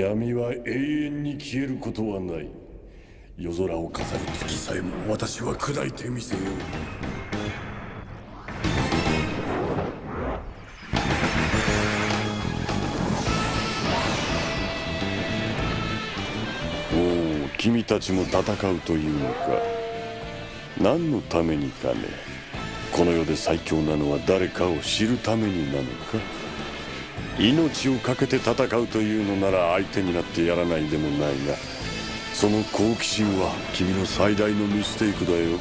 闇は永遠に消えることはない。夜空を飾る月さえも私は砕いてみせよう。おお君たちも戦うというのか。何のためにかね。この世で最強なのは誰かを知るためになのか。命を懸けて戦うというのなら相手になってやらないでもないがその好奇心は君の最大のミステイクだよ。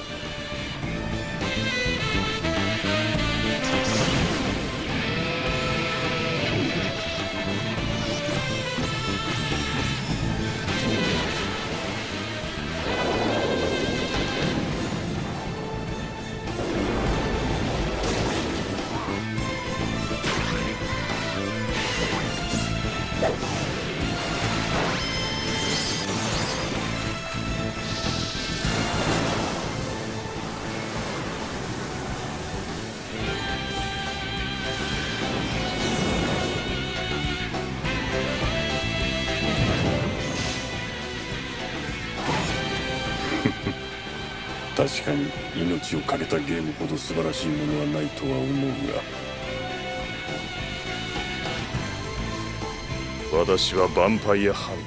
私はヴァンパイアハン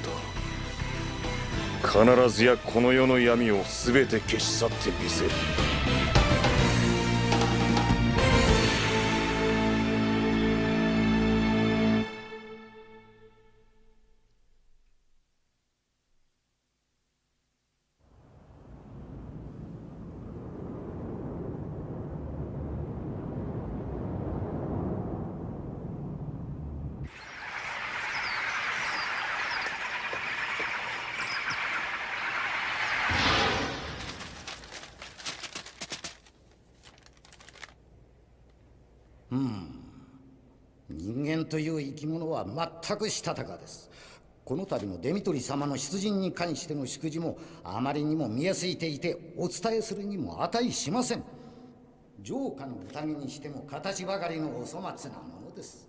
ター。必ずやこの世の闇を全て消し去ってみせる。という生き物は全くしたたかです。この度のデミトリ様の出陣に関しての祝辞もあまりにも見えすいていてお伝えするにも値しません。城下の宴にしても形ばかりのお粗末なものです。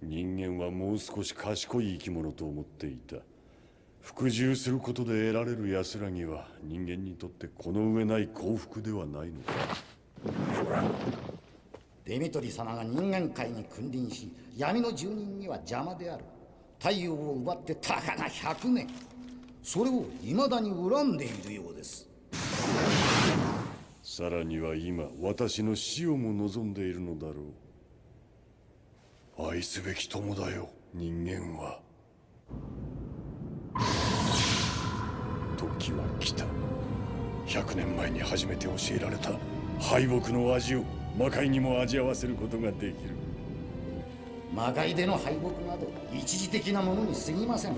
人間はもう少し賢い生き物と思っていた。服従することで得られる安らぎは人間にとってこの上ない幸福ではないのかデミトリ様が人間界に君臨し闇の住人には邪魔である。太陽を奪ってたかが100年それを未だに恨んでいるようです。さらには今私の死をも望んでいるのだろう。愛すべき友だよ人間は。時は来た。100年前に初めて教えられた敗北の味を。魔界にも味合わせることができる。魔界での敗北など一時的なものに過ぎません。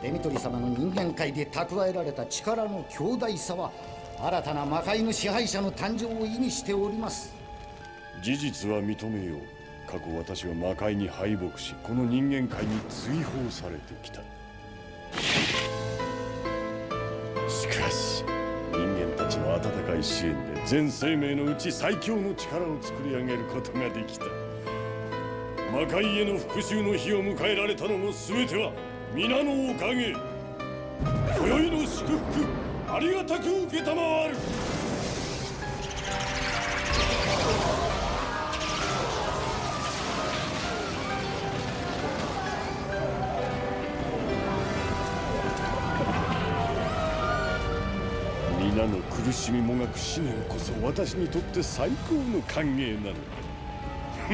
デミトリ様の人間界で蓄えられた力の強大さは新たな魔界の支配者の誕生を意味しております。事実は認めよう。過去私は魔界に敗北しこの人間界に追放されてきた。しかし人間たちの温かい支援で全生命のうち最強の力を作り上げることができた。魔界への復讐の日を迎えられたのも全ては皆のおかげ。今宵の祝福ありがたく承る。しみもがく思念こそ私にとって最高の歓迎なのだ。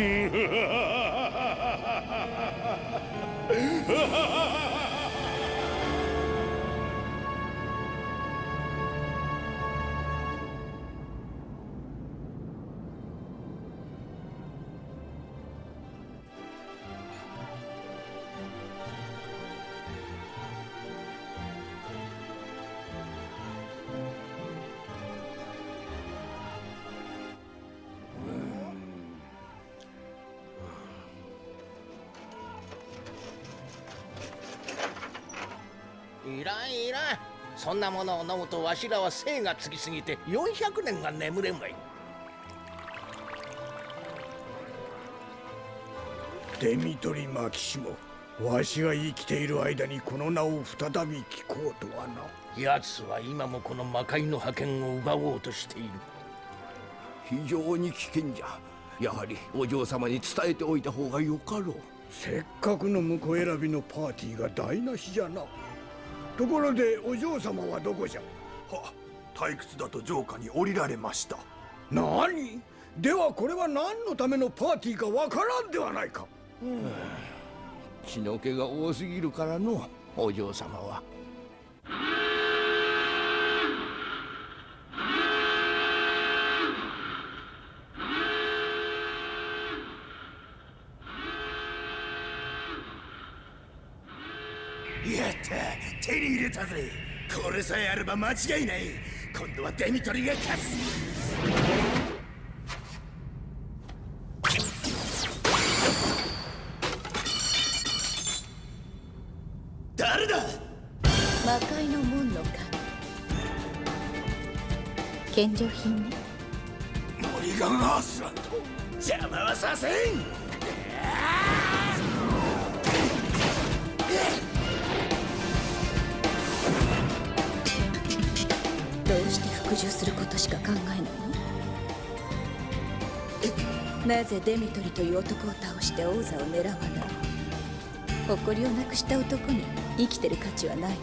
んなものを飲むとわしらは精がつきすぎて400年が眠れんわい。デミトリ・マキシモわしが生きている間にこの名を再び聞こうとはな。奴は今もこの魔界の覇権を奪おうとしている。非常に危険じゃ。やはりお嬢様に伝えておいた方がよかろう。せっかくの婿選びのパーティーが台無しじゃなところでお嬢様はどこじゃ？は退屈だと城下に降りられました。何？ではこれは何のためのパーティーかわからんではないか。血の気が多すぎるからのお嬢様はやった手に入れたぜ。これさえあれば間違いない。今度はデミトリが勝つ。誰だ？魔界の門の神。献上品ね。モリガン・アースランド邪魔はさせんどうして服従することしか考えないの？なぜデミトリという男を倒して王座を狙わない？誇りをなくした男に生きてる価値はないわ。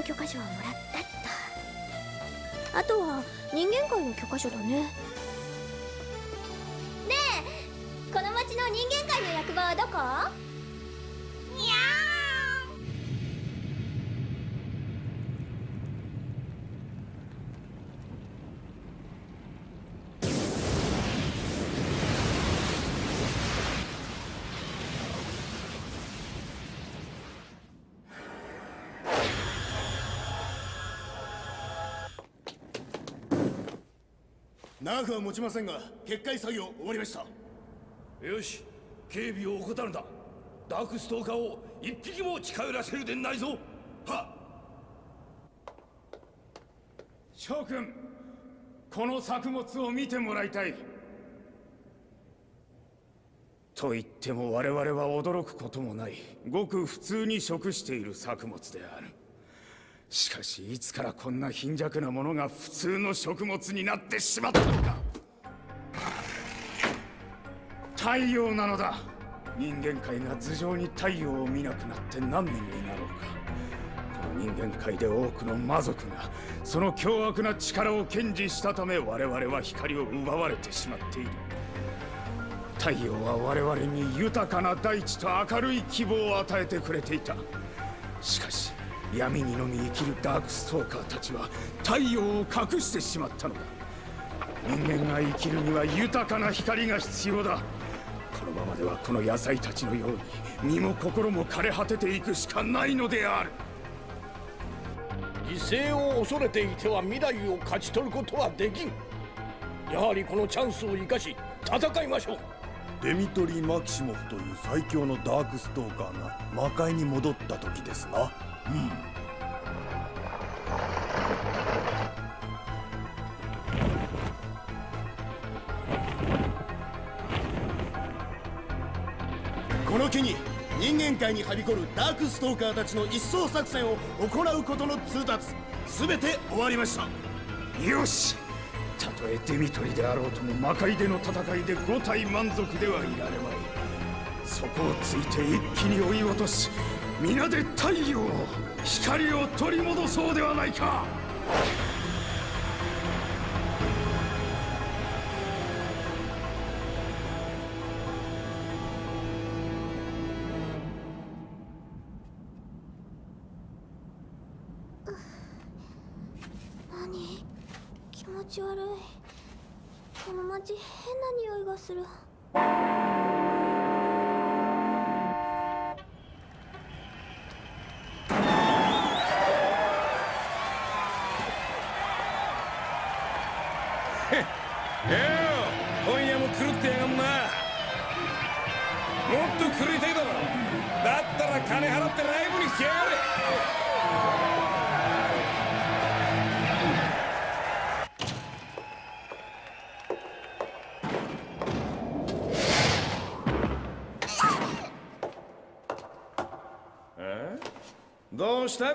業許可書はもらったっとあとは人間界の許可書だね。長くは持ちませんが決壊作業終わりました。よし警備を怠るなダークストーカーを一匹も近寄らせるでないぞ。は諸君この作物を見てもらいたい。と言っても我々は驚くこともない。ごく普通に食している作物であるしかしいつからこんな貧弱なものが普通の食物になってしまったのか。太陽なのだ。人間界が頭上に太陽を見なくなって何年になろうか。この人間界で多くの魔族がその凶悪な力を堅持したため我々は光を奪われてしまっている。太陽は我々に豊かな大地と明るい希望を与えてくれていた。しかし闇にのみ生きるダークストーカーたちは太陽を隠してしまったのだ。人間が生きるには豊かな光が必要だ。このままではこの野菜たちのように身も心も枯れ果てていくしかないのである。犠牲を恐れていては未来を勝ち取ることはできん。やはりこのチャンスを生かし戦いましょう。デミトリー・マキシモフという最強のダークストーカーが魔界に戻った時ですなこの機に人間界にはびこるダークストーカーたちの一掃作戦を行うことの通達全て終わりました。よし。たとえデミトリであろうとも魔界での戦いで五体満足ではいられまい。そこをついて一気に追い落とし皆で太陽光を取り戻そうではないか。何？気持ち悪い。この街変な匂いがする。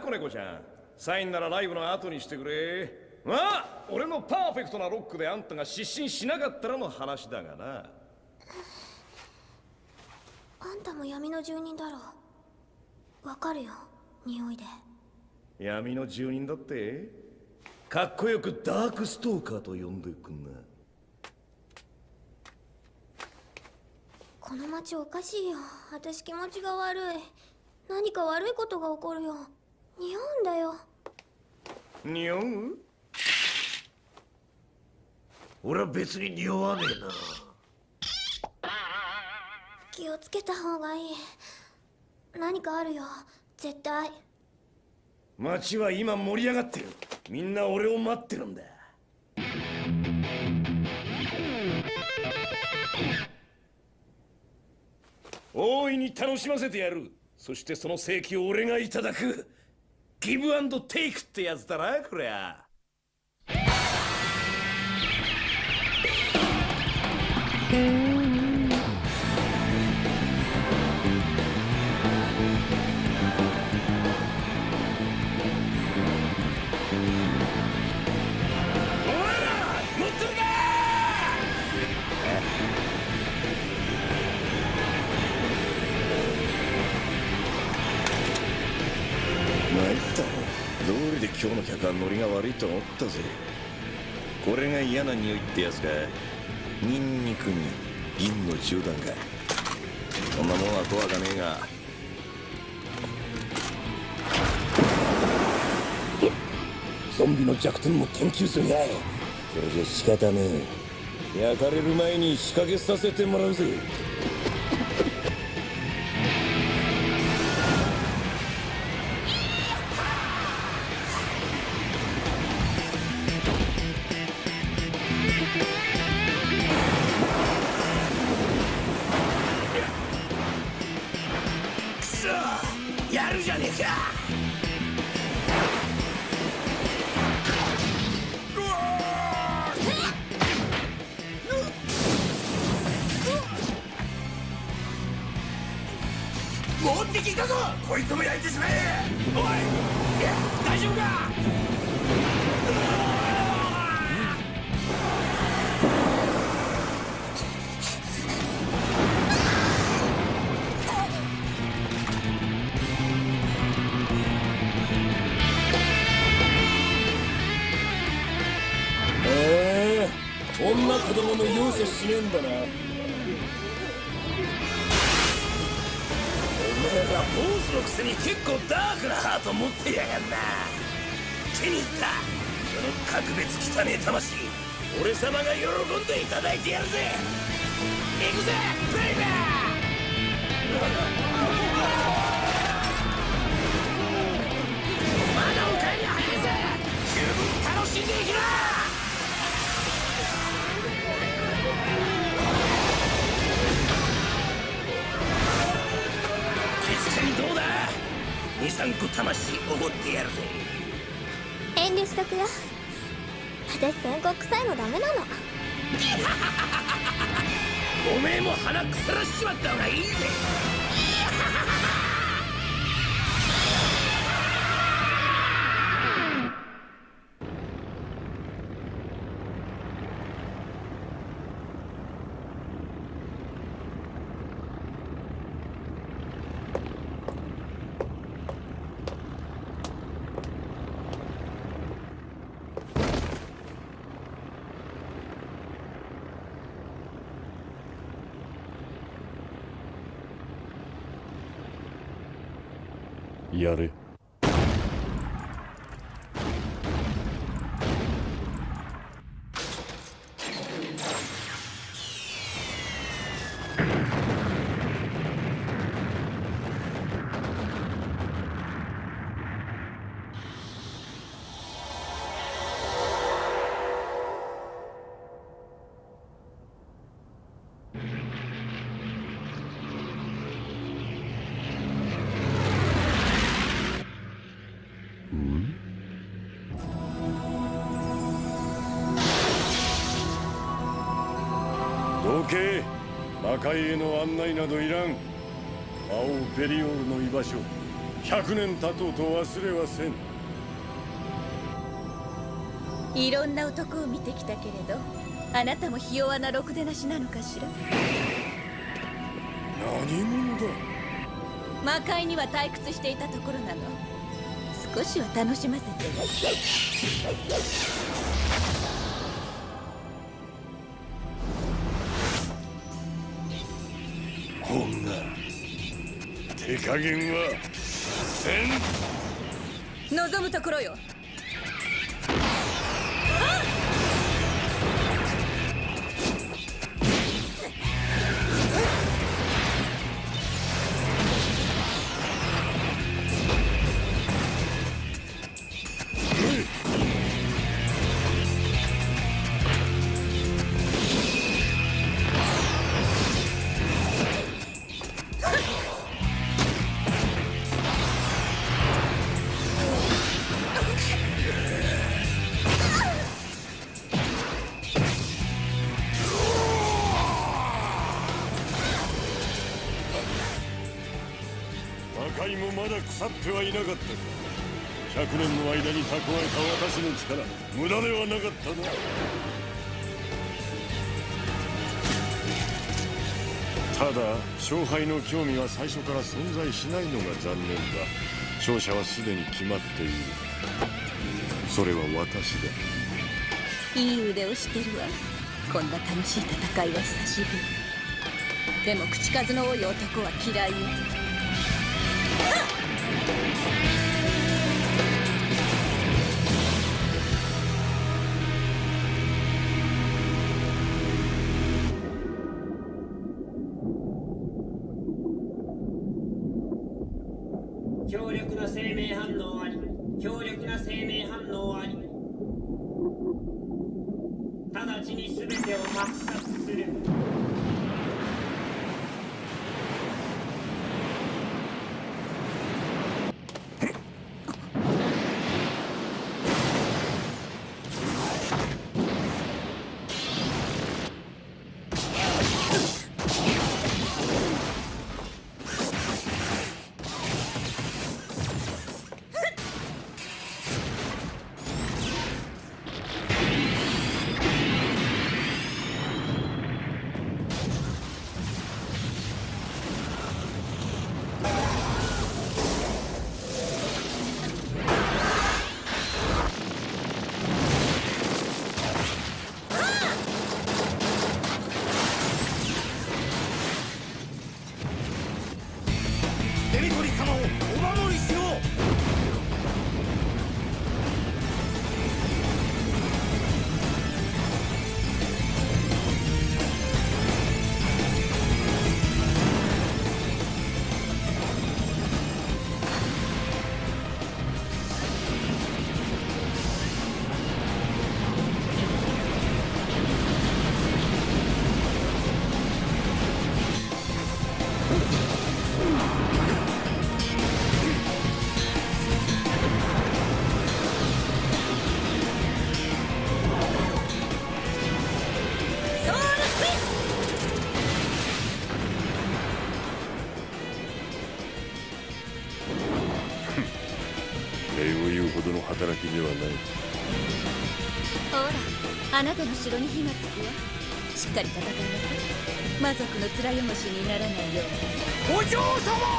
子猫ちゃん。サインならライブの後にしてくれ。まあ俺のパーフェクトなロックであんたが失神しなかったらの話だがな。あんたも闇の住人だろ。わかるよ匂いで。闇の住人だって？かっこよくダークストーカーと呼んでくんな。この街おかしいよ。私気持ちが悪い。何か悪いことが起こるよ匂うんだよ。匂う俺は別に匂わねえな。気をつけた方がいい。何かあるよ。絶対。街は今盛り上がってる。みんな俺を待ってるんだ。大いに楽しませてやる。そしてその正規を俺がいただくギブアンドテイクってやつだなこりゃ。ったぜ。これが嫌な匂いってやつか。ニンニクに銀の銃弾か。そんなもんは怖かねえが。ゾンビの弱点も研究するがい。それじゃ仕方ねえ。焼かれる前に仕掛けさせてもらうぜくよ。私宣告臭いのダメなの。おめえも鼻腐らしちまった方がいいぜ。界への案内などいらん。魔王ベリオールの居場所100年経とうと忘れはせん。いろんな男を見てきたけれどあなたもひ弱なろくでなしなのかしら？何者だ？魔界には退屈していたところなの。少しは楽しませて手加減はせん。望むところよ。蓄えた私の力無駄ではなかったなただ勝敗の興味は最初から存在しないのが残念だ。勝者はすでに決まっている。それは私だ。いい腕をしてるわ。こんな楽しい戦いは久しぶり。でも口数の多い男は嫌いよ。直ちに全てを抹殺後ろに火がつくわしっかり戦いなさい。魔族の面汚しにならないように。お嬢様！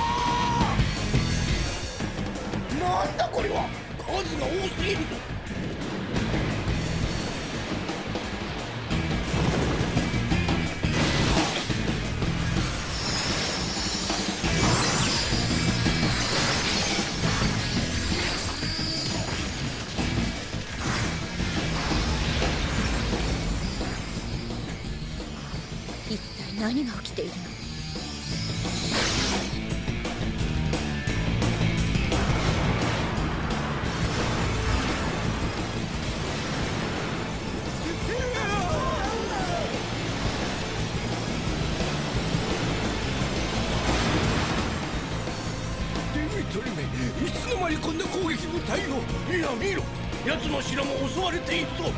回り込んだ攻撃部隊をいや見ろ。奴の城も襲われているぞ。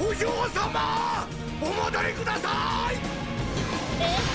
お嬢様お戻りください。え？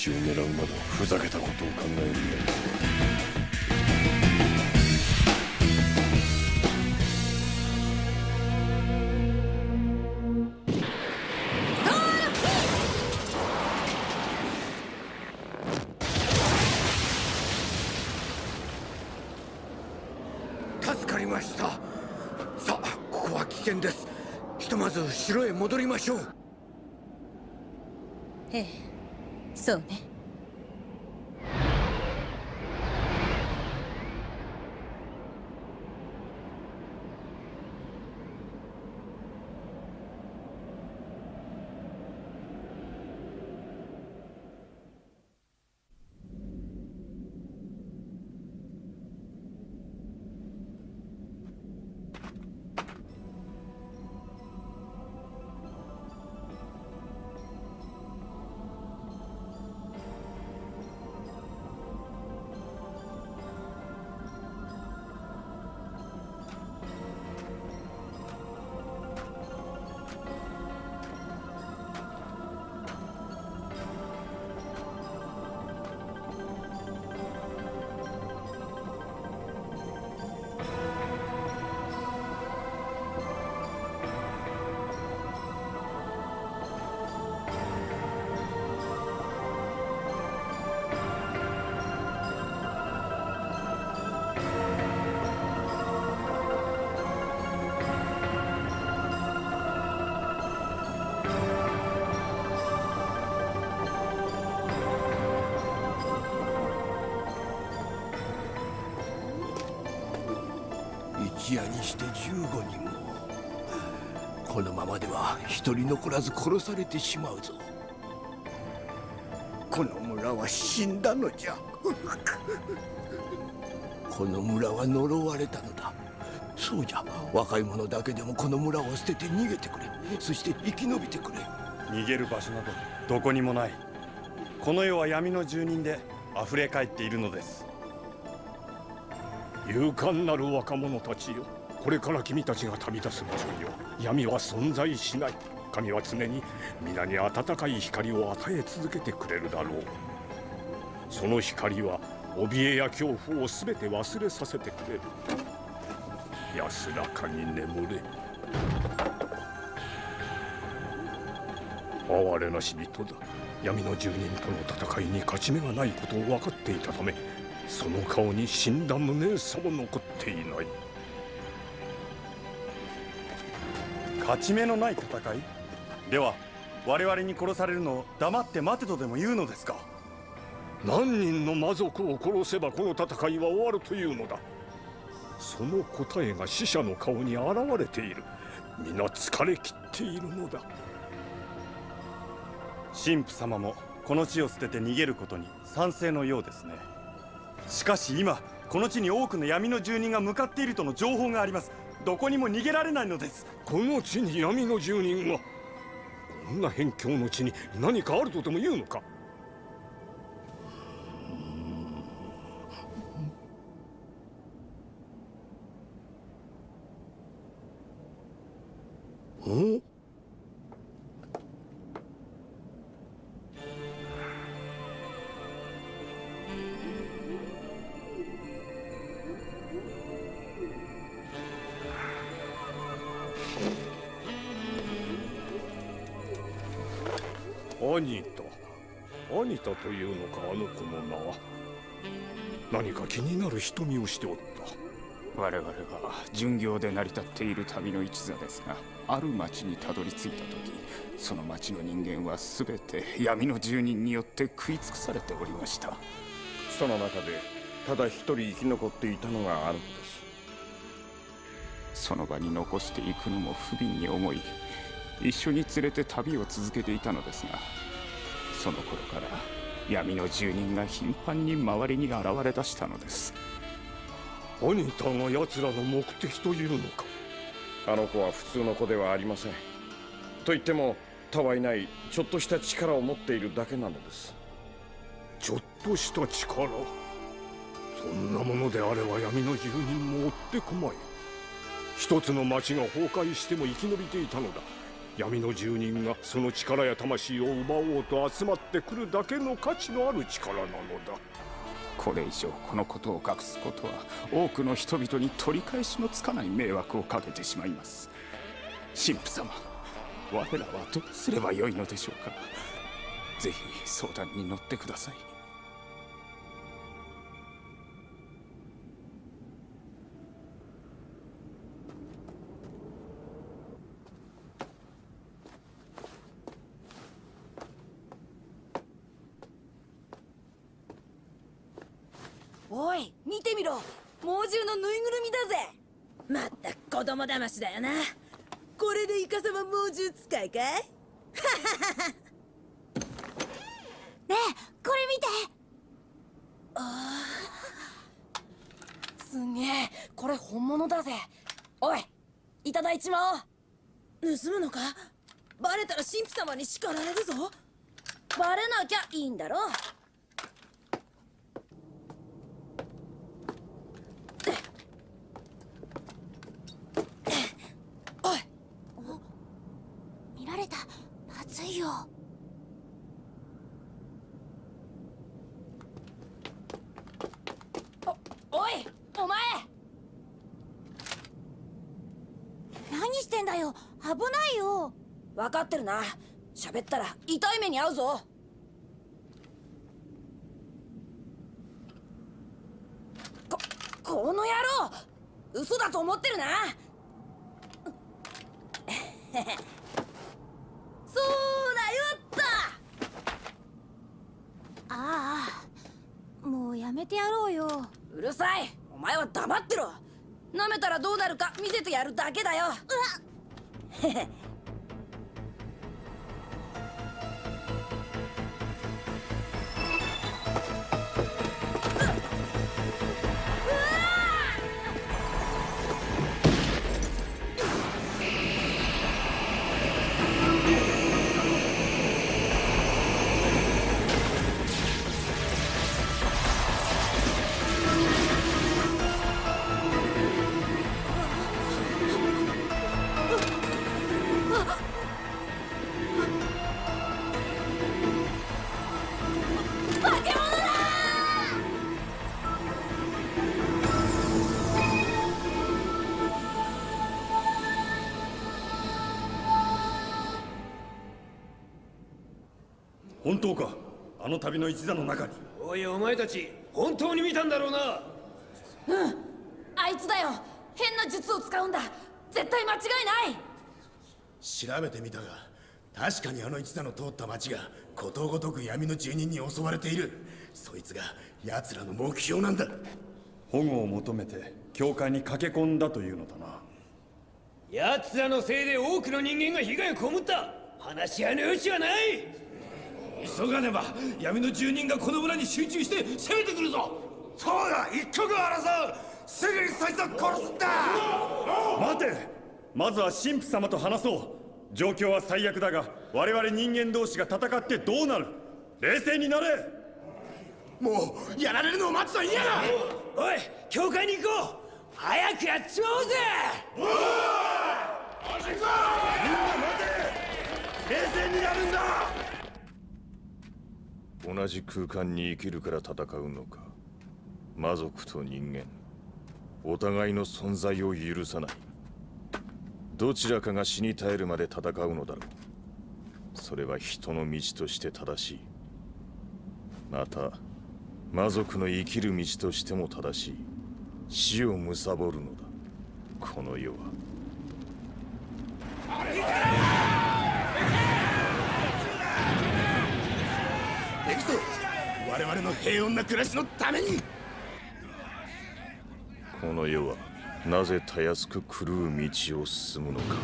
命を狙うなどふざけたことを考えるやつ助かりました。さあここは危険です。ひとまず城へ戻りましょうええそうね。一夜にして15人も。このままでは一人残らず殺されてしまうぞ。この村は死んだのじゃ。この村は呪われたのだ。そうじゃ。若い者だけでもこの村を捨てて逃げてくれ。そして生き延びてくれ。逃げる場所などどこにもない。この世は闇の住人で溢れ返っているのです。勇敢なる若者たちよ。これから君たちが旅立つ場所には闇は存在しない。神は常に皆に温かい光を与え続けてくれるだろう。その光は怯えや恐怖を全て忘れさせてくれる。安らかに眠れ。哀れなし人だ。闇の住人との戦いに勝ち目がないことを分かっていたためその顔に死んだ無念さも残っていない。勝ち目のない戦い？では我々に殺されるのを黙って待てとでも言うのですか？何人の魔族を殺せばこの戦いは終わるというのだ？その答えが死者の顔に現れている。皆疲れ切っているのだ。神父様もこの地を捨てて逃げることに賛成のようですね。しかし今この地に多くの闇の住人が向かっているとの情報があります。どこにも逃げられないのです。この地に闇の住人がこんな辺境の地に何かあるとでも言うのか？というのかあの子の名は何か気になる瞳をしておった。我々は巡業で成り立っている旅の一座ですがある町にたどり着いた時その町の人間は全て闇の住人によって食い尽くされておりました。その中でただ一人生き残っていたのがあるのです。その場に残していくのも不憫に思い一緒に連れて旅を続けていたのですがその頃から闇の住人が頻繁に周りに現れ出したのです。アニタが奴らの目的というのか。あの子は普通の子ではありません。と言っても他はいないちょっとした力を持っているだけなのです。ちょっとした力？そんなものであれば闇の住人も追ってこまい。一つの町が崩壊しても生き延びていたのだ闇の住人がその力や魂を奪おうと集まってくるだけの価値のある力なのだ。これ以上このことを隠すことは多くの人々に取り返しのつかない迷惑をかけてしまいます。神父様我らはどうすればよいのでしょうか。ぜひ相談に乗ってください。く子供騙しだよな。これでイカサマ猛獣使いかい？ねえこれ見て。あすげえ。これ本物だぜ。おいいただいちまおう。盗むのか？バレたら神父様に叱られるぞ。バレなきゃいいんだろおい見られたまずいよおいお前何してんだよ危ないよ分かってるな。喋ったら痛い目に遭うぞ。ここの野郎。嘘だと思ってるな。そうだよった。ああもうやめてやろうよ。うるさい。お前は黙ってろ。舐めたらどうなるか見せてやるだけだよ。うわ化 旅の一座の中に。おいお前たち本当に見たんだろうな。うんあいつだよ。変な術を使うんだ。絶対間違いない。調べてみたが確かにあの一座の通った町がことごとく闇の住人に襲われている。そいつが奴らの目標なんだ。保護を求めて教会に駆け込んだというのだな。奴らのせいで多くの人間が被害を被った。話し合いの余地はない急がねば闇の住人がこの村に集中して攻めてくるぞ。そうだ一刻を争う。すぐにそいつを殺すんだ。待て。まずは神父様と話そう。状況は最悪だが我々人間同士が戦ってどうなる？冷静になれ。もうやられるのを待つと嫌だ。おい教会に行こう。早くやっちまおうぜ。みんな待て。冷静になるんだ同じ空間に生きるから戦うのか。魔族と人間。お互いの存在を許さない。どちらかが死に絶えるまで戦うのだろう。それは人の道として正しい。また魔族の生きる道としても正しい。死を貪るのだ。この世は。くぞ我々の平穏な暮らしのために。この世はなぜたやすく狂う道を進むのか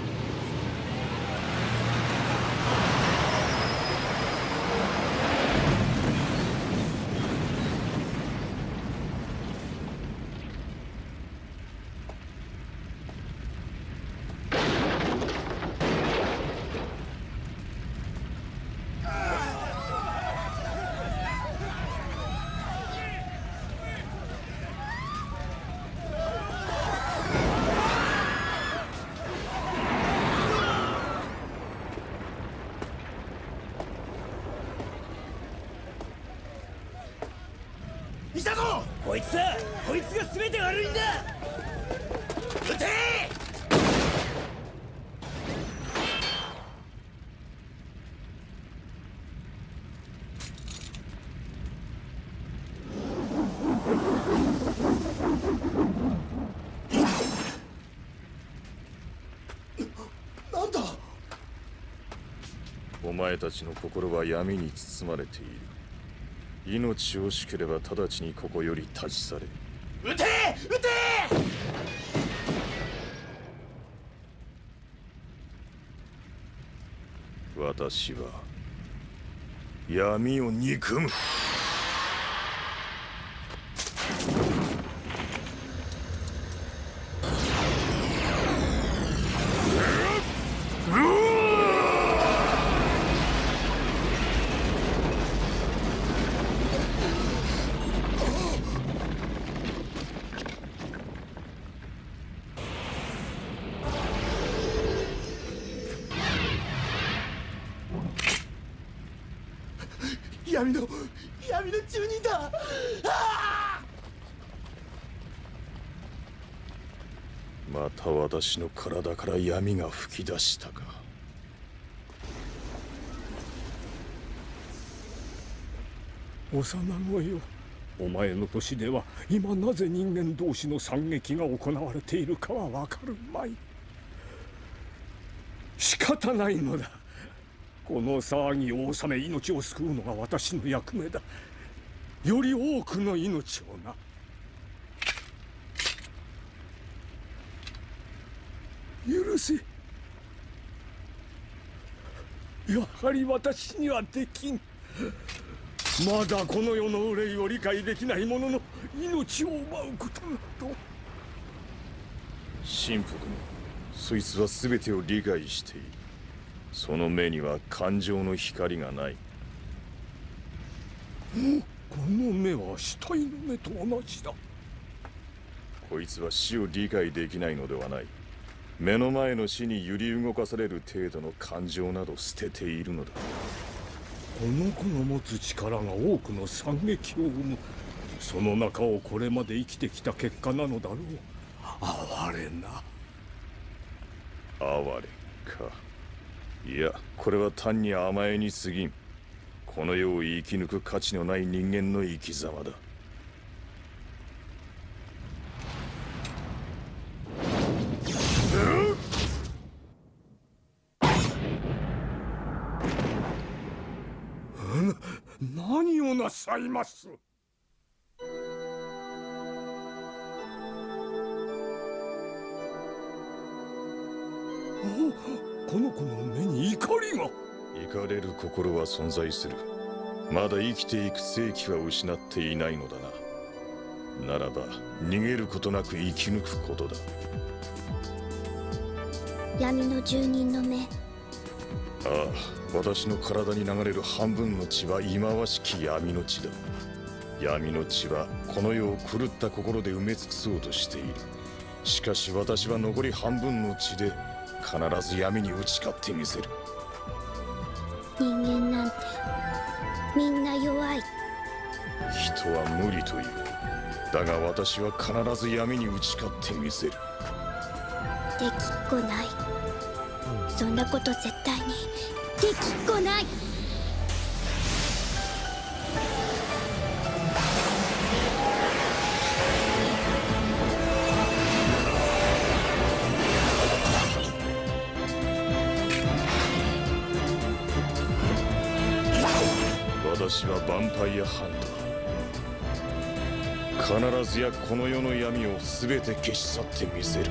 いたぞこいつだこいつが全て悪いんだ撃てなんだお前たちの心は闇に包まれている。命惜しければ直ちにここより立ち去れ。撃て！撃て！私は闇を憎む闇の闇の住人だ。また私の体から闇が吹き出したか。幼子よ。お前の年では今なぜ人間同士の惨劇が行われているかはわかるまい。仕方ないのだ。この騒ぎを収め命を救うのが私の役目だ。より多くの命をな。許せ。やはり私にはできん。まだこの世の憂いを理解できない者の命を奪うことなど。神父殿そいつは全てを理解している。その目には感情の光がない。この目は死体の目と同じだ。こいつは死を理解できないのではない。目の前の死に揺り動かされる程度の感情など捨てているのだ。この子の持つ力が多くの惨劇を生む。その中をこれまで生きてきた結果なのだろう。哀れな。哀れかいやこれは単に甘えに過ぎん。この世を生き抜く価値のない人間の生き様だ。何をなさいます？お？この子の目に怒りが。怒れる心は存在する。まだ生きていく世紀は失っていないのだな。ならば逃げることなく生き抜くことだ。闇の住人の目。ああ私の体に流れる半分の血は忌まわしき闇の血だ。闇の血はこの世を狂った心で埋め尽くそうとしている。しかし私は残り半分の血で必ず闇に打ち勝ってみせる。人間なんてみんな弱い。人は無理という。だが私は必ず闇に打ち勝ってみせる。できっこない。そんなこと絶対にできっこない私はヴァンパイアハンター必ずやこの世の闇を全て消し去ってみせる。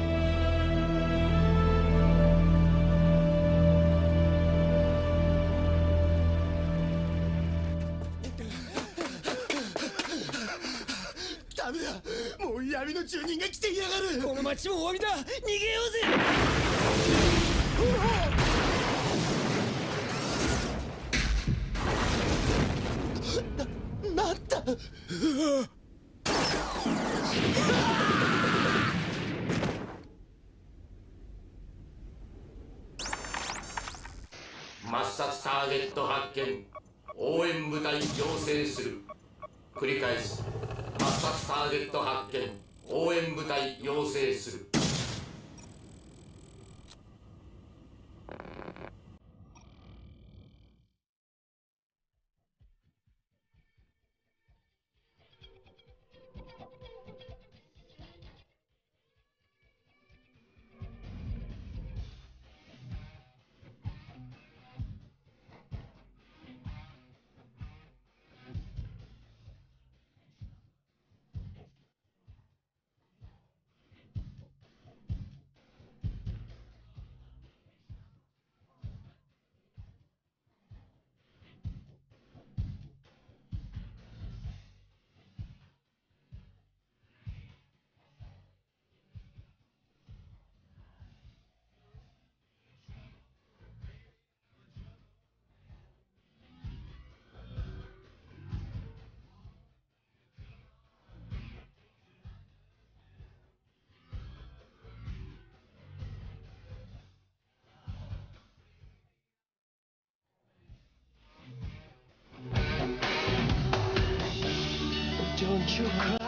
助け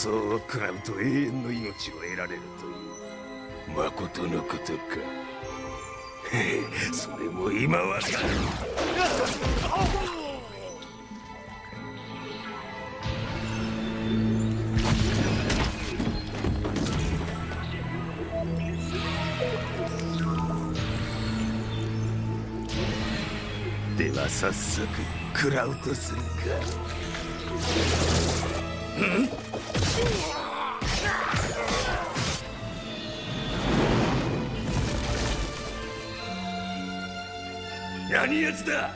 してください構想を食らうと永遠の命を得られるという。誠のことか。へ えそれも今はでは早速食らうとするか。ん 何やつだ。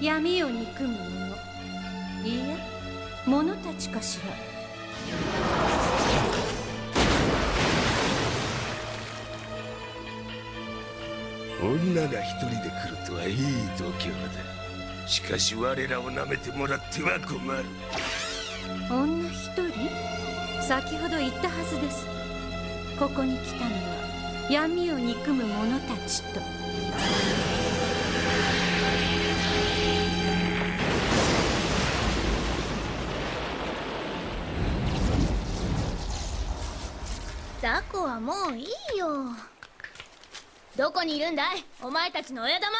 闇を憎む者。いいえ者たちかしら。女が一人で来るとはいい度胸だ。しかし我らを舐めてもらっては困る。女一人？先ほど言ったはずです。ここに来たのは闇を憎む者たちとザコはもういいよ。どこにいるんだい？お前たちの親玉は。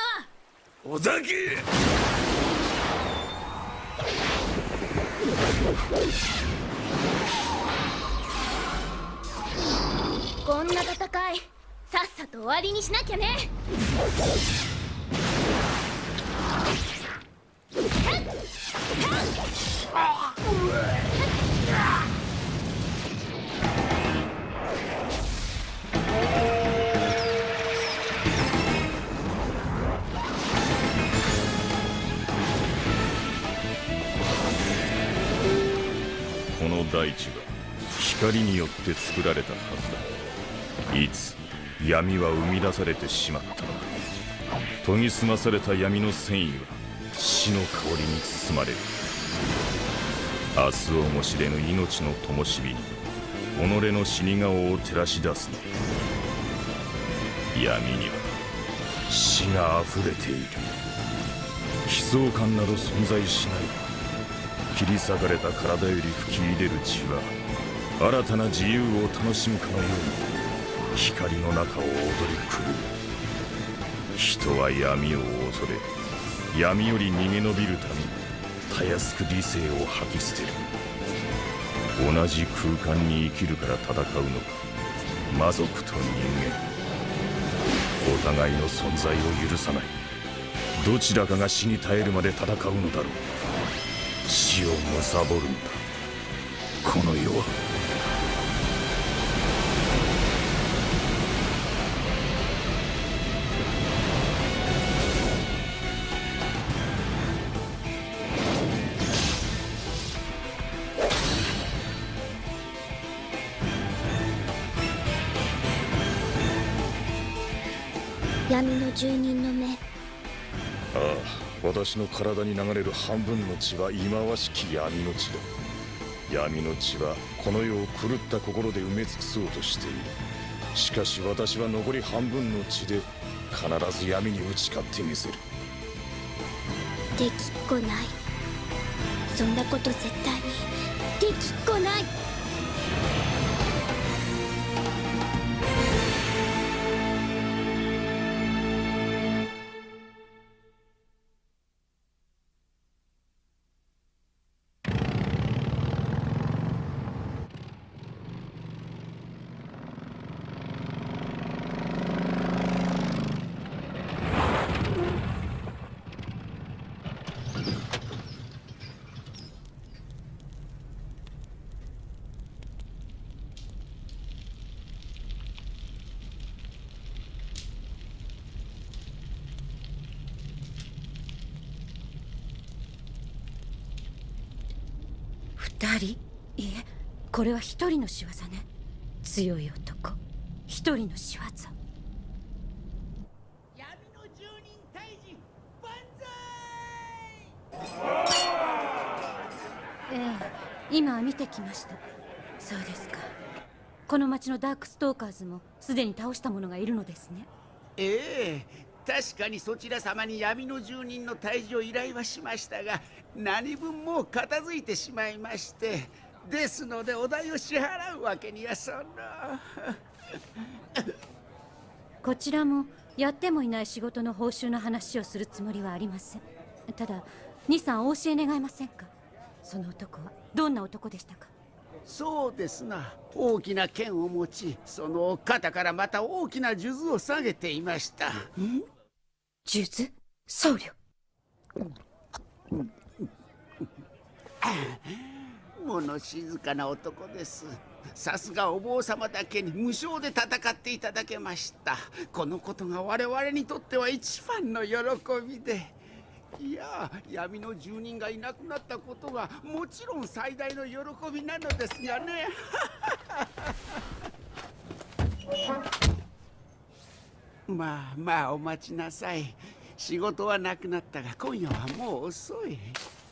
小崎！こんな戦いさっさと終わりにしなきゃね。この大地は光によって作られたはずだ。いつ闇は生み出されてしまったのか。研ぎ澄まされた闇の繊維は死の香りに包まれる。明日をも知れぬ命の灯火に己の死に顔を照らし出すの。闇には死が溢れている。悲壮感など存在しない。切り裂かれた体より吹き入れる血は新たな自由を楽しむかのように光の中を踊り狂う。人は闇を恐れ闇より逃げ延びるためにたやすく理性を吐き捨てる。同じ空間に生きるから戦うのか魔族と人間。お互いの存在を許さない。どちらかが死に絶えるまで戦うのだろう。死を貪るんだ。この世は。闇の住人の目。ああ私の体に流れる半分の血は忌まわしき闇の血だ。闇の血はこの世を狂った心で埋め尽くそうとしている。しかし私は残り半分の血で必ず闇に打ち勝ってみせる。できっこない。そんなこと絶対にできっこない。これは一人の仕業ね。強い男。一人の仕業。ええ今見てきました。そうですか。この町のダークストーカーズもすでに倒した者がいるのですね。ええ確かにそちら様に闇の住人の退治を依頼はしましたが何分もう片付いてしまいましてですのでお代を支払うわけにはその こちらもやってもいない仕事の報酬の話をするつもりはありません。ただ兄さんお教え願えませんか？その男はどんな男でしたか？そうですな。大きな剣を持ちその肩からまた大きな数珠を下げていました。数珠？僧侶 物静かな男です。さすがお坊様だけに無償で戦っていただけました。このことが我々にとっては一番の喜びで。いや闇の住人がいなくなったことがもちろん最大の喜びなのですがね。まあまあお待ちなさい。仕事はなくなったが今夜はもう遅い。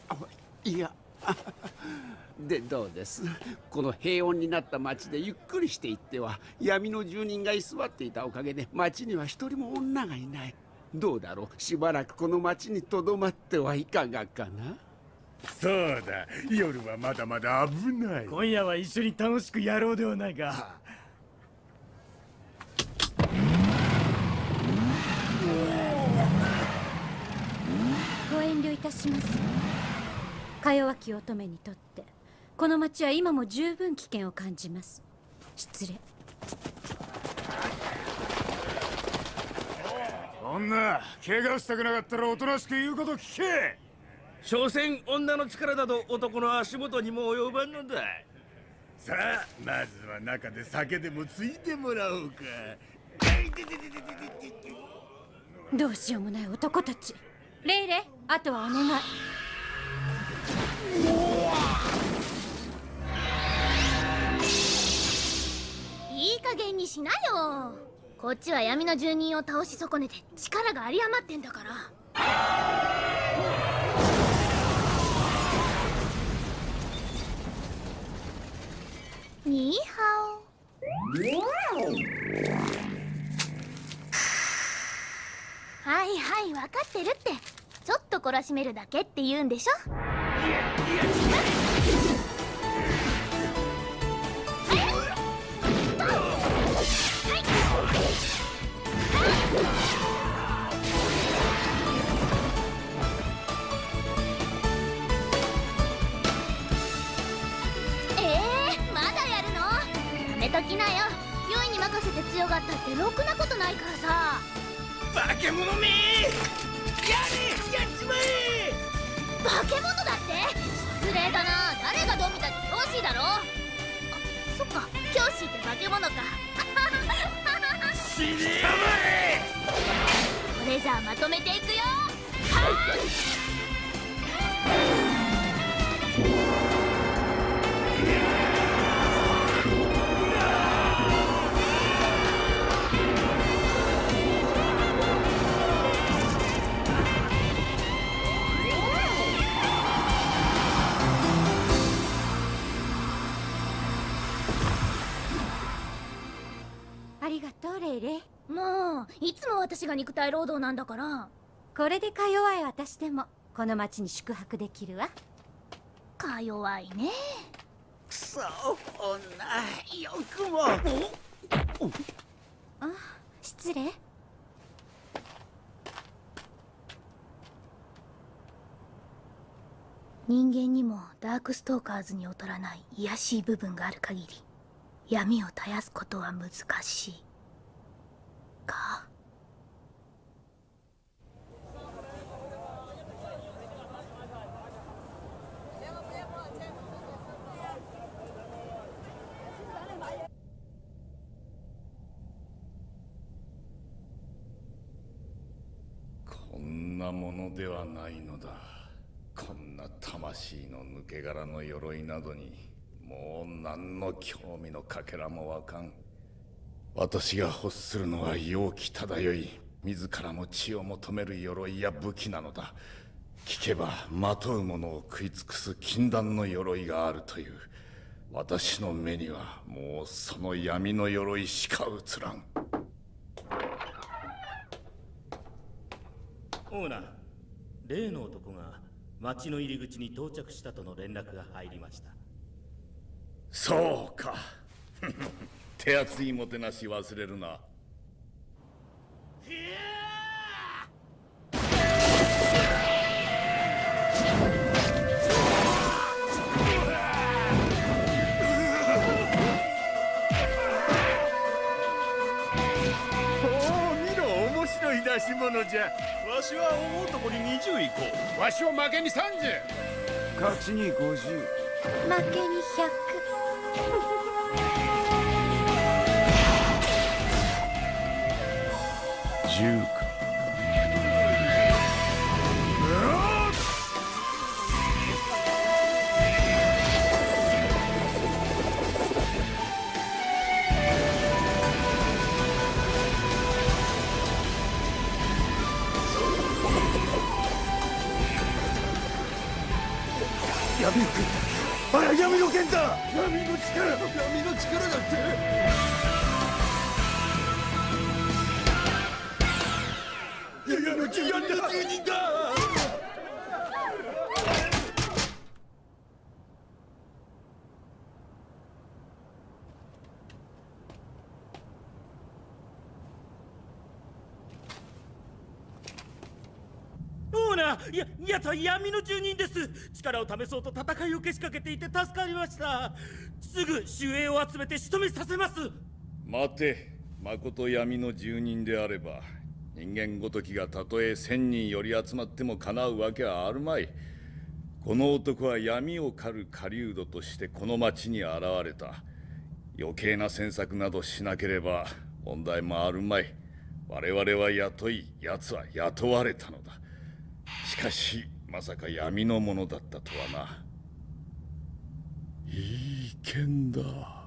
あいや でどうです？この平穏になった町でゆっくりしていっては闇の住人が居座っていたおかげで町には一人も女がいない。どうだろう？しばらくこの町にとどまってはいかがかな？そうだ。夜はまだまだ危ない。今夜は一緒に楽しくやろうではないか。ご遠慮いたしますか弱き乙女にとってこの町は今も十分危険を感じます。失礼。女怪我したくなかったらおとなしく言うこと聞け。所詮女の力など男の足元にも及ばんのだ。さあまずは中で酒でもついてもらおうか。どうしようもない男たち。レイレあとはお願いいい加減にしなよ。こっちは闇の住人を倒し損ねて力が有り余ってんだから。ニーハオはいはい分かってるって。ちょっと懲らしめるだけって言うんでしょ？レイレイもういつも私が肉体労働なんだから。これでか弱い私でもこの町に宿泊できるわ。か弱いね。くそ女よくも。あ失礼。人間にもダークストーカーズに劣らない卑しい部分がある限り闇を絶やすことは難しいか。こんなものではないのだ。こんな魂の抜け殻の鎧などにもう何の興味のかけらもわかん。私が欲するのは陽気漂い自らも血を求める鎧や武器なのだ。聞けばまとう者を食い尽くす禁断の鎧があるという。私の目にはもうその闇の鎧しか映らん。オーナー例の男が町の入り口に到着したとの連絡が入りました。そうか 手厚いもてなし忘れるな。おお見ろ面白い出し物じゃ。わしは大男に20いこう。わしは負けに30勝ちに50負けに10か。闇の剣だあら闇の剣だ闇の力闇の力だって闇の住人だ住人だオーナーややつは闇の住人です。力を試そうと戦いをけしかけていて助かりました。すぐ守衛を集めて仕留めさせます。待てまこと闇の住人であれば人間ごときがたとえ千人より集まってもかなうわけはあるまい。この男は闇を狩る狩人としてこの町に現れた。余計な詮索などしなければ問題もあるまい。我々は雇い奴は雇われたのだ。しかしまさか闇のものだったとはな。いい剣だ。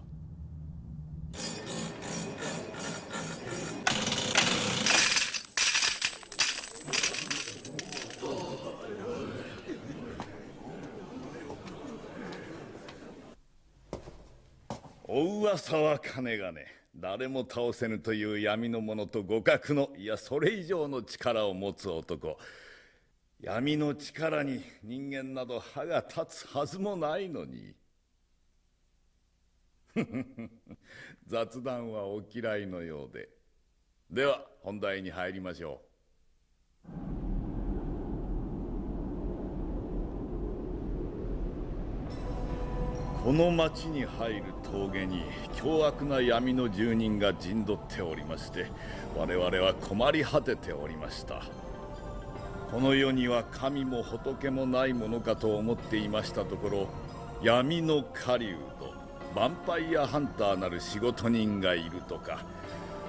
お噂は金がね誰も倒せぬという闇の者と互角のいやそれ以上の力を持つ男。闇の力に人間など歯が立つはずもないのに。雑談はお嫌いのようで。では本題に入りましょう。この町に入る峠に凶悪な闇の住人が陣取っておりまして我々は困り果てておりました。この世には神も仏もないものかと思っていましたところ闇の狩人ヴァンパイアハンターなる仕事人がいるとか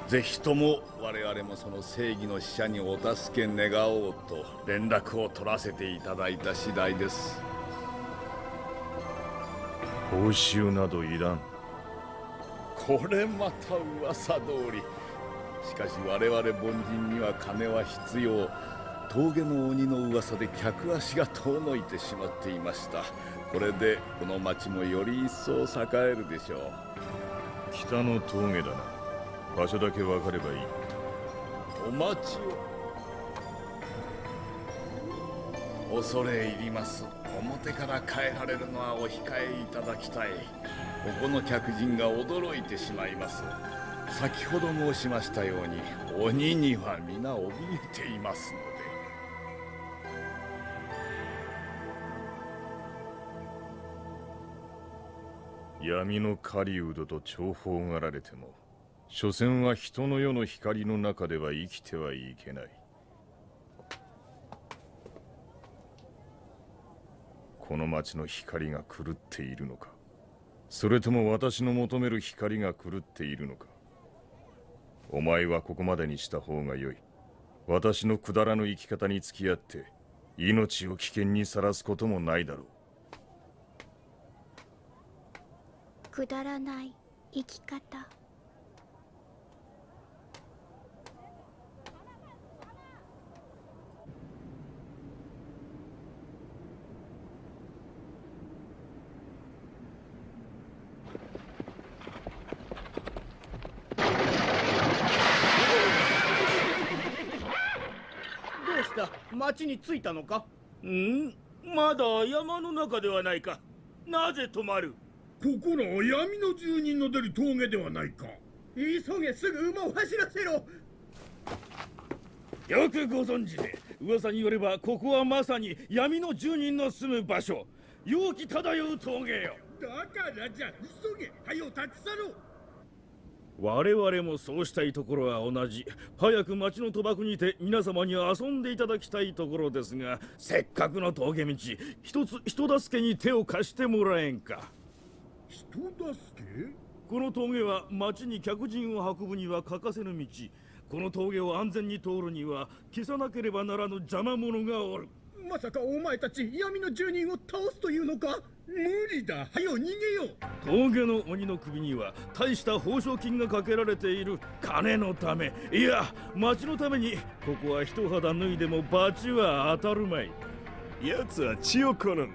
ぜひとも我々もその正義の使者にお助け願おうと連絡を取らせていただいた次第です。報酬などいらん。これまた噂通り。しかし我々凡人には金は必要。峠の鬼の噂で客足が遠のいてしまっていました。これでこの町もより一層栄えるでしょう。北の峠だな。場所だけ分かればいい。お待ちを。恐れ入ります表から帰られるのはお控えいただきたい。ここの客人が驚いてしまいます。先ほど申しましたように鬼には皆怯えていますので。闇の狩人と重宝がられても所詮は人の世の光の中では生きてはいけない。の町の光が狂っているのか。それとも私の求める光が狂っているのか。お前はここまでにした方がよい。私のくだらぬ生き方に付き合って命を危険にさらすこともないだろう。くだらない生き方どうした町に着いたのか？ん？まだ山の中ではないか。なぜ止まる？ここらは闇の住人の出る峠ではないか。急げすぐ馬を走らせろ。よくご存知で噂によればここはまさに闇の住人の住む場所。陽気漂う峠よ。だからじゃ急げ。はよ立ち去ろう我々もそうしたいところは同じ。早く町の賭博にて皆様に遊んでいただきたいところですがせっかくの峠道一つ人助けに手を貸してもらえんか。人助け？この峠は町に客人を運ぶには欠かせぬ道。この峠を安全に通るには消さなければならぬ邪魔者がおるまさかお前たち闇の住人を倒すというのか？無理だ。はよ逃げよう。峠の鬼の首には大した報奨金がかけられている金のため。いや町のためにここは一肌脱いでも罰は当たるまい。奴は血を好む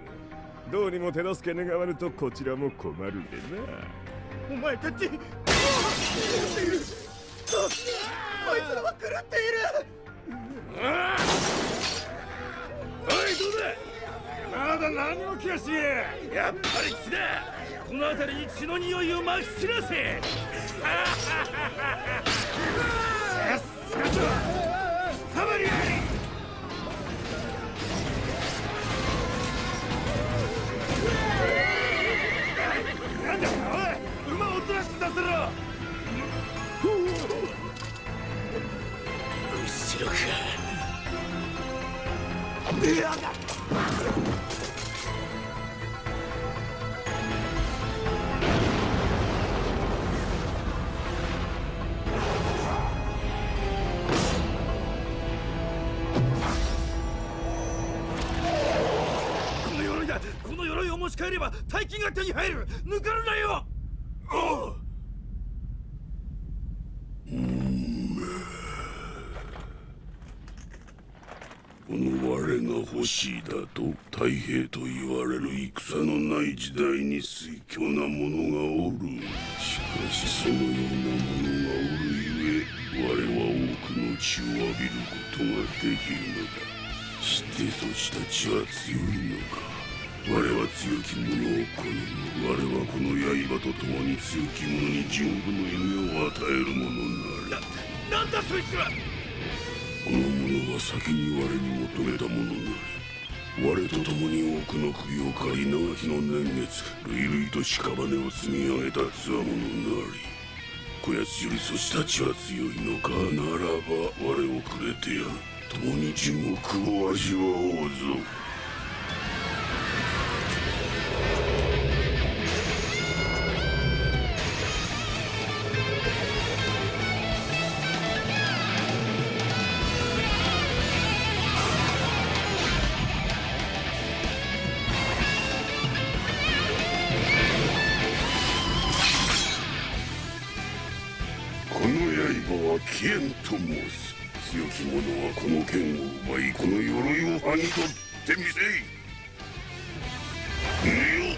どうにも手助け願わぬとこちらも困るでな。お前たち。狂っ。ているこいつらは狂っている。ああまだ何も気がしやっぱり血だ。この辺りに血の匂いをまき散らせ。サバリア後ろか。この鎧だ。この鎧を持ち帰れば大金が手に入る。抜かるなよおうこの我が欲しいだと太平と言われる戦のない時代に推挙な者がおる。しかしそのような者がおるゆえ我は多くの血を浴びることができるのだ。してそちたちは強いのか。我は強き者を好む。我はこの刃と共に強き者に十分の夢を与える者なりなんだそいつは！この者は先に我に求めたものなり我と共に多くの首を借り長きの年月類々と屍を積み上げた強者なりこやつよりそしたちは強いのかならば我をくれてやる。共に地獄を味わおうぞ。刃は起源と申す強き者はこの剣を奪いこの鎧を剥ぎ取ってみせい見よ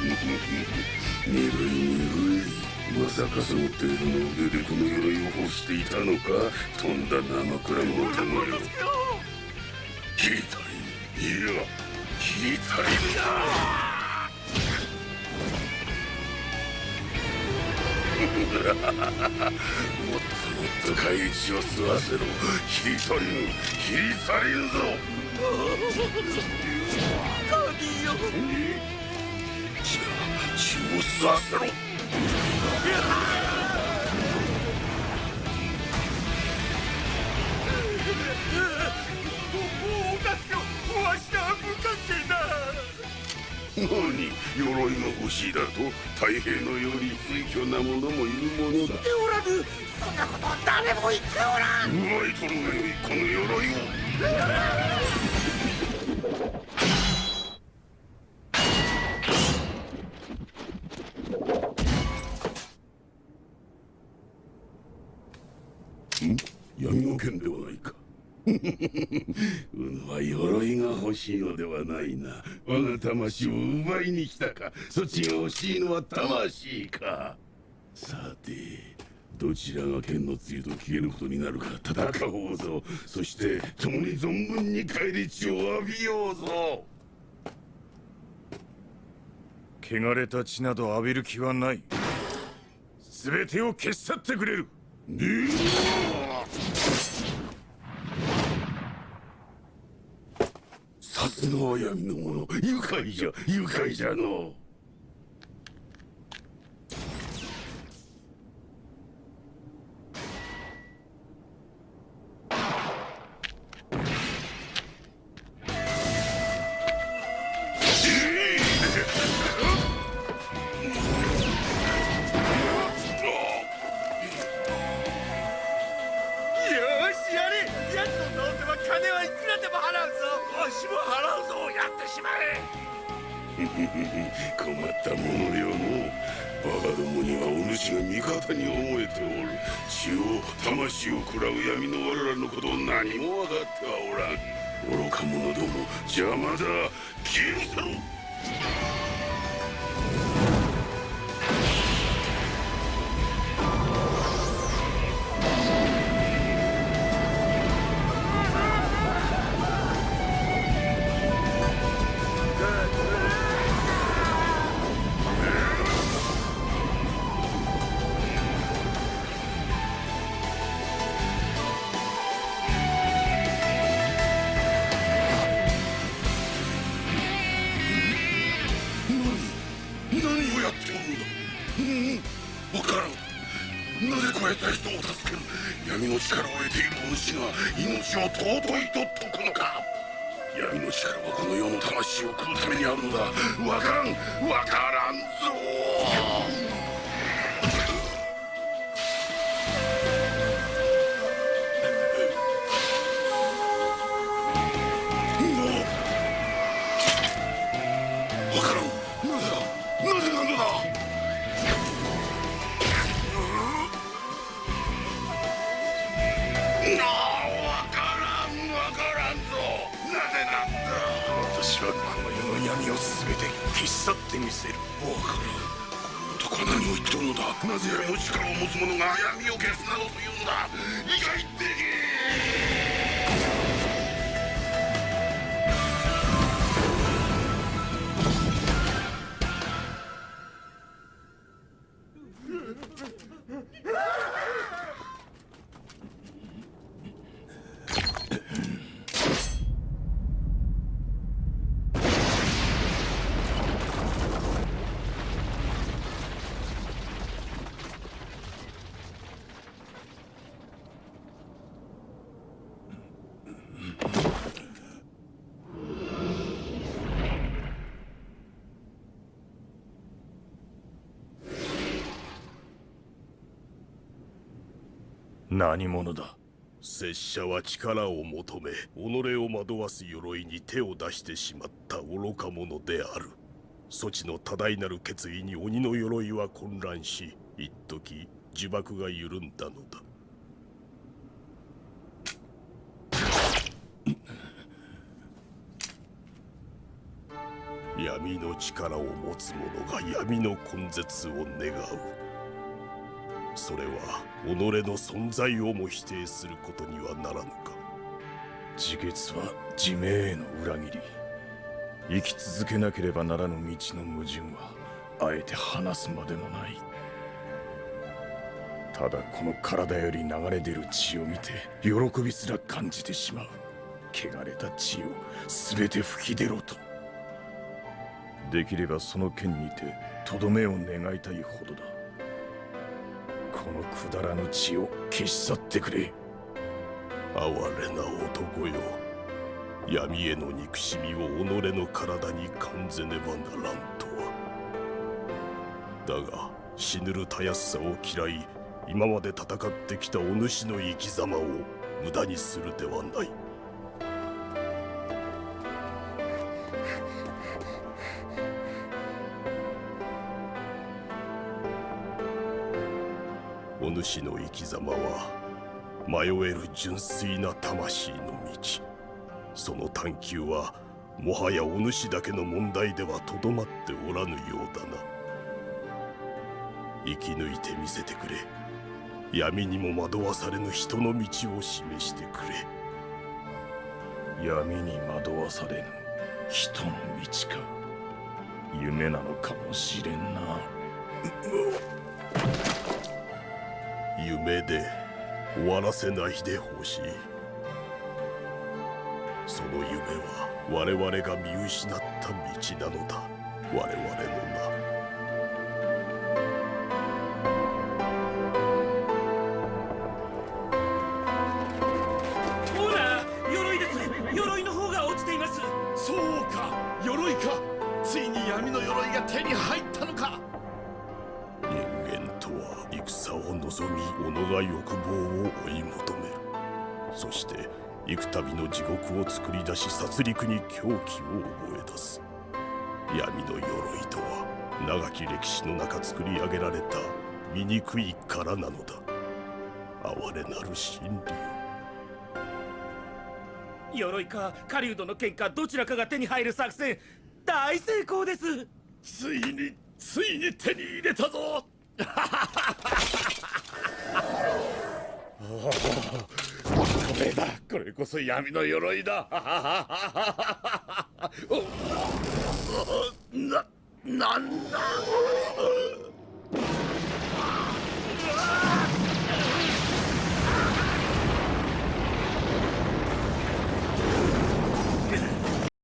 鈍い鈍いまさかその程度の腕でこの鎧を欲していたのかとんだ生くらもたまよ聞いたり。いや聞いたりだ。もっともっと返り血を吸わせろ。ヒリタリンヒリタリンぞ。神よじゃあ血を吸わせろ。何鎧が欲しいだと太平のように推挙な者もいるものだ。おらぬそんなことは誰も言っておらん。奪い取るがよいこの鎧を。ん？闇の剣ではないかは鎧が欲しいのではないな。我が魂を奪いに来たか。そっちが欲しいのは魂か。さてどちらが剣の露と消えることになるか。戦おうぞ。そして共に存分に返り血を浴びようぞ。汚れた血など浴びる気はない。全てを消し去ってくれるさすがは闇の。者愉快じゃ愉快じゃの。消し去ってみせる。わからん。男は何を言っておるのだ。なぜ闇の力を持つ者が闇を消すなどというのだ。理解でき何者だ？拙者は力を求め己を惑わす鎧に手を出してしまった愚か者である。そちの多大なる決意に鬼の鎧は混乱し一時呪縛が緩んだのだ。闇の力を持つ者が闇の根絶を願う。それは己の存在をも否定することにはならぬか。自決は自明への裏切り。生き続けなければならぬ道の矛盾はあえて話すまでもない。ただこの体より流れ出る血を見て喜びすら感じてしまう。汚れた血を全て吹き出ろと。できればその剣にてとどめを願いたいほどだこのくだらぬ血を消し去ってくれ。哀れな男よ。闇への憎しみを己の体に感ぜねばならんとは。だが死ぬるたやすさを嫌い今まで戦ってきたお主の生き様を無駄にするではない。お主の生き様は迷える純粋な魂の道その探求はもはやお主だけの問題ではとどまっておらぬようだな。生き抜いてみせてくれ。闇にも惑わされぬ人の道を示してくれ。闇に惑わされぬ人の道か。夢なのかもしれんな。夢で終わらせないでほしい。その夢は我々が見失った道なのだ。我々の名。地獄を作り出し殺戮に狂気を覚え出す。闇の鎧とは長き歴史の中作り上げられた醜い殻なのだ。哀れなる真理鎧か狩人の剣かどちらかが手に入る作戦。大成功です。ついについに手に入れたぞ これだこれこそ闇の鎧だ。な、なんだ？